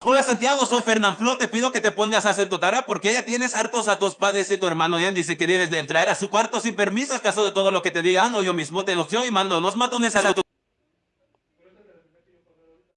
Hola Santiago, soy Fernán te pido que te pongas a hacer tu tarea porque ya tienes hartos a tus padres y tu hermano. Ya dice que debes de entrar a su cuarto sin permiso, caso de todo lo que te digan o yo mismo te lo y mando los matones a tu